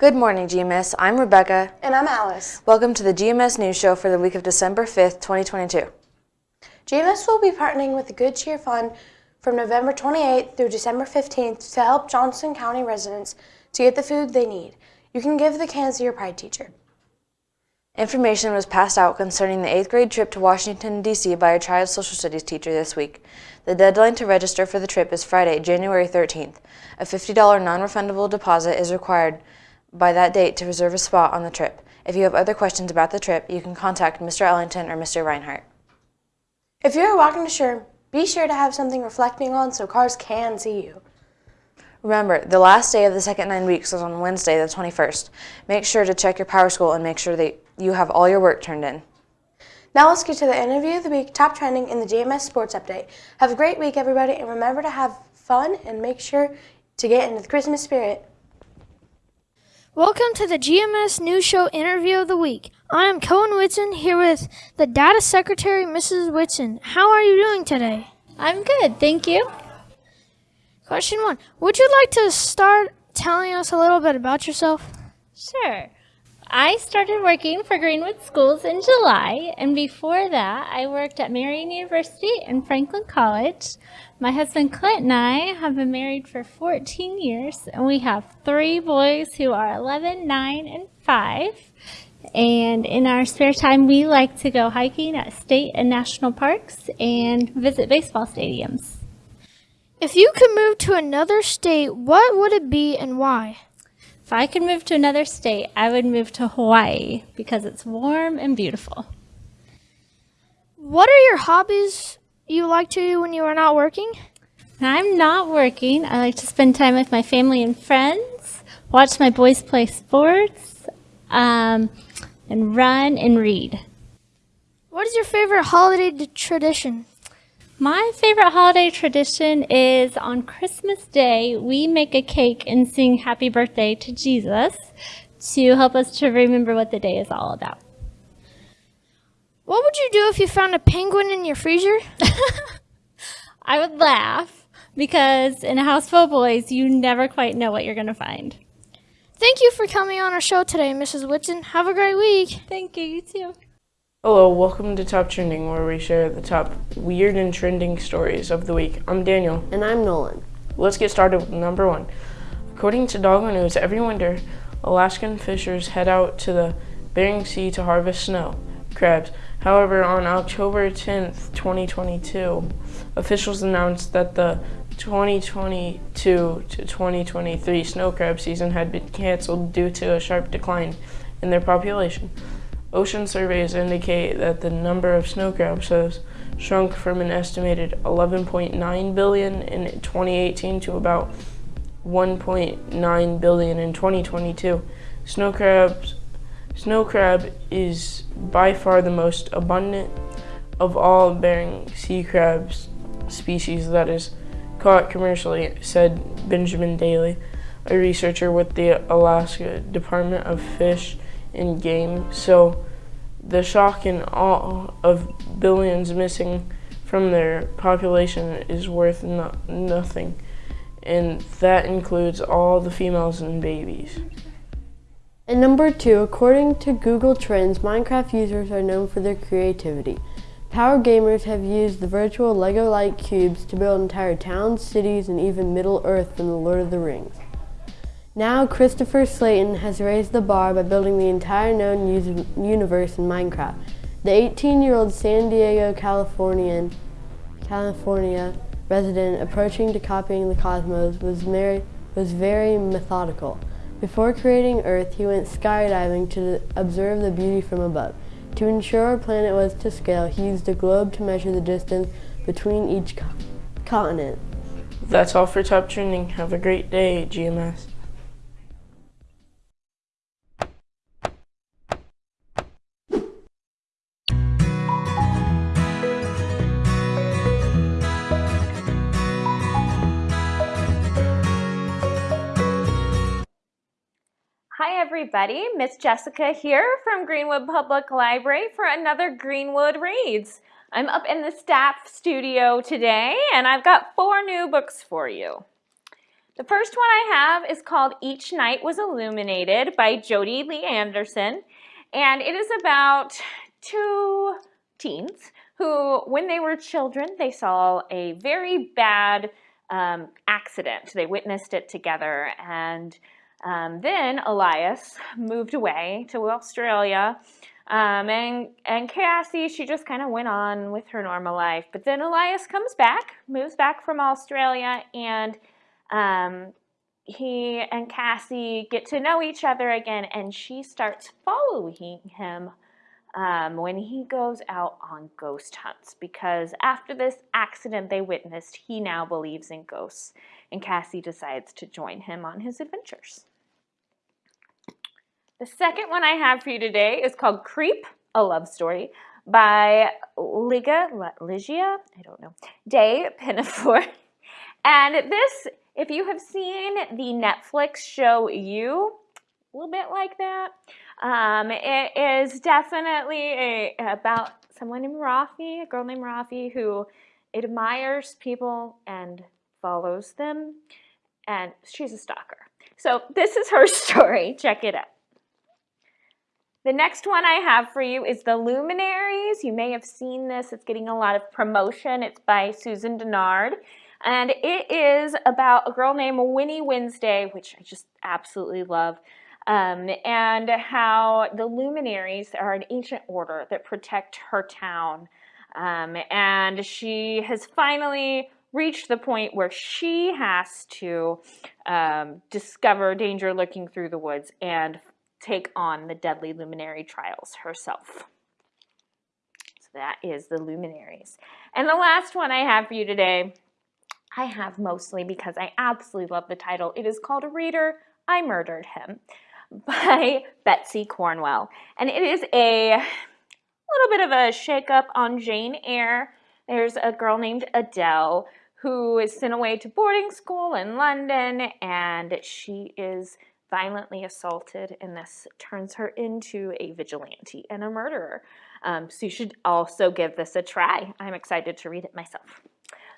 Good morning, GMS. I'm Rebecca. And I'm Alice. Welcome to the GMS News Show for the week of December 5th, 2022. GMS will be partnering with the Good Cheer Fund from November 28th through December 15th to help Johnson County residents to get the food they need. You can give the cans to your Pride teacher. Information was passed out concerning the 8th grade trip to Washington, D.C. by a child social studies teacher this week. The deadline to register for the trip is Friday, January 13th. A $50 non-refundable deposit is required by that date to reserve a spot on the trip. If you have other questions about the trip, you can contact Mr. Ellington or Mr. Reinhardt. If you're walking to shore, be sure to have something reflecting on so cars can see you. Remember, the last day of the second nine weeks is on Wednesday, the 21st. Make sure to check your PowerSchool and make sure that you have all your work turned in. Now let's get to the interview of the week, top trending in the GMS Sports Update. Have a great week, everybody, and remember to have fun and make sure to get into the Christmas spirit. Welcome to the GMS News Show interview of the week. I am Cohen Whitson here with the Data Secretary, Mrs. Whitson. How are you doing today? I'm good, thank you. Question one Would you like to start telling us a little bit about yourself? Sure. I started working for Greenwood Schools in July, and before that, I worked at Marian University and Franklin College. My husband Clint and I have been married for 14 years, and we have three boys who are 11, 9, and 5. And in our spare time, we like to go hiking at state and national parks and visit baseball stadiums. If you could move to another state, what would it be and why? If I could move to another state, I would move to Hawaii because it's warm and beautiful. What are your hobbies you like to do when you are not working? I'm not working, I like to spend time with my family and friends, watch my boys play sports, um, and run and read. What is your favorite holiday tradition? My favorite holiday tradition is on Christmas Day, we make a cake and sing happy birthday to Jesus to help us to remember what the day is all about. What would you do if you found a penguin in your freezer? I would laugh because in a house full of boys, you never quite know what you're going to find. Thank you for coming on our show today, Mrs. Whitson. Have a great week. Thank you, you too. Hello, welcome to Top Trending, where we share the top weird and trending stories of the week. I'm Daniel. And I'm Nolan. Let's get started with number one. According to Dogo News, every winter, Alaskan fishers head out to the Bering Sea to harvest snow crabs. However, on October 10th, 2022, officials announced that the 2022 to 2023 snow crab season had been canceled due to a sharp decline in their population. Ocean surveys indicate that the number of snow crabs has shrunk from an estimated 11.9 billion in 2018 to about 1.9 billion in 2022. Snow crabs Snow crab is by far the most abundant of all Bering Sea crabs species that is caught commercially, said Benjamin Daly, a researcher with the Alaska Department of Fish and game. So the shock and awe of billions missing from their population is worth no nothing. And that includes all the females and babies. And number two, according to Google Trends, Minecraft users are known for their creativity. Power gamers have used the virtual Lego-like cubes to build entire towns, cities, and even Middle-earth from The Lord of the Rings. Now, Christopher Slayton has raised the bar by building the entire known universe in Minecraft. The 18-year-old San Diego, Californian, California resident approaching to copying the cosmos was, was very methodical. Before creating Earth, he went skydiving to observe the beauty from above. To ensure our planet was to scale, he used a globe to measure the distance between each co continent. That's all for Top Trending. Have a great day, GMS. Everybody. Miss Jessica here from Greenwood Public Library for another Greenwood Reads. I'm up in the staff studio today and I've got four new books for you. The first one I have is called Each Night Was Illuminated by Jodi Lynn Anderson. And it is about two teens who, when they were children, they saw a very bad um, accident. They witnessed it together. And um, then Elias moved away to Australia. Um, and, and Cassie, she just kind of went on with her normal life. But then Elias comes back, moves back from Australia, and um, he and Cassie get to know each other again, and she starts following him um, when he goes out on ghost hunts because after this accident they witnessed, he now believes in ghosts, and Cassie decides to join him on his adventures. The second one I have for you today is called Creep, a love story by Liga, Ligia, I don't know, Day Pinafore. And this, if you have seen the Netflix show You, a little bit like that. Um, it is definitely a, about someone named Rafi, a girl named Rafi, who admires people and follows them, and she's a stalker. So this is her story. Check it out. The next one I have for you is The Luminaries. You may have seen this. It's getting a lot of promotion. It's by Susan Dennard. And it is about a girl named Winnie Wednesday, which I just absolutely love um, and how the luminaries are an ancient order that protect her town. Um, and she has finally reached the point where she has to um, discover danger lurking through the woods and take on the deadly luminary trials herself. So that is the luminaries. And the last one I have for you today, I have mostly because I absolutely love the title. It is called A Reader, I Murdered Him by Betsy Cornwell. And it is a little bit of a shakeup on Jane Eyre. There's a girl named Adele who is sent away to boarding school in London and she is violently assaulted and this turns her into a vigilante and a murderer. Um, so you should also give this a try. I'm excited to read it myself.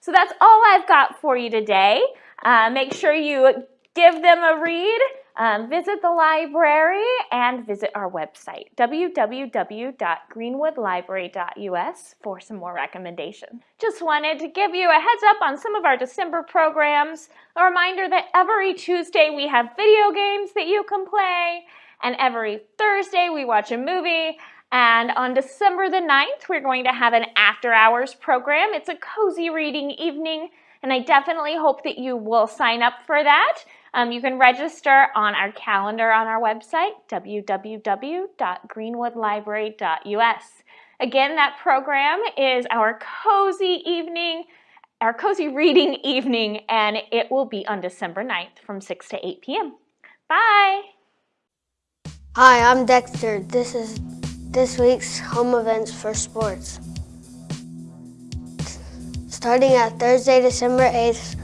So that's all I've got for you today. Uh, make sure you give them a read. Um, visit the library and visit our website, www.greenwoodlibrary.us for some more recommendations. Just wanted to give you a heads up on some of our December programs. A reminder that every Tuesday we have video games that you can play, and every Thursday we watch a movie. And on December the 9th, we're going to have an after hours program. It's a cozy reading evening, and I definitely hope that you will sign up for that. Um, you can register on our calendar on our website, www.greenwoodlibrary.us. Again, that program is our cozy evening, our cozy reading evening, and it will be on December 9th from 6 to 8 p.m. Bye! Hi, I'm Dexter. This is this week's home events for sports. Starting at Thursday, December 8th,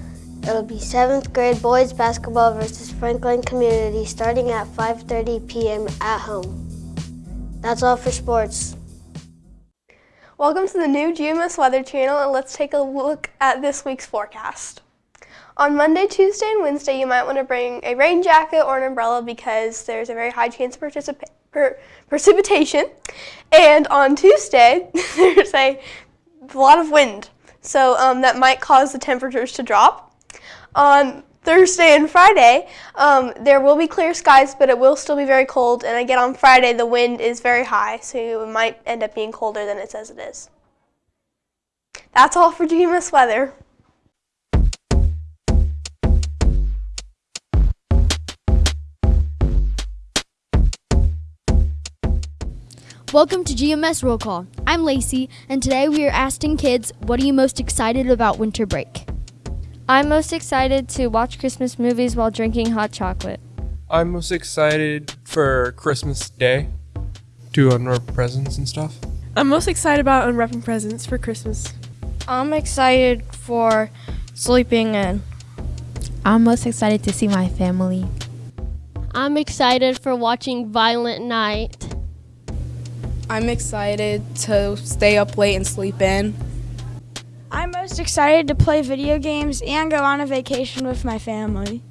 It'll be 7th grade boys basketball versus Franklin Community starting at 5.30 p.m. at home. That's all for sports. Welcome to the new GMS Weather Channel and let's take a look at this week's forecast. On Monday, Tuesday, and Wednesday, you might want to bring a rain jacket or an umbrella because there's a very high chance of per precipitation. And on Tuesday, there's a lot of wind, so um, that might cause the temperatures to drop on Thursday and Friday, um, there will be clear skies, but it will still be very cold. And again, on Friday, the wind is very high, so it might end up being colder than it says it is. That's all for GMS weather. Welcome to GMS Roll Call. I'm Lacey, and today we are asking kids, what are you most excited about winter break? I'm most excited to watch Christmas movies while drinking hot chocolate. I'm most excited for Christmas Day to unwrap presents and stuff. I'm most excited about unwrapping presents for Christmas. I'm excited for sleeping in. I'm most excited to see my family. I'm excited for watching Violent Night. I'm excited to stay up late and sleep in. I'm most excited to play video games and go on a vacation with my family.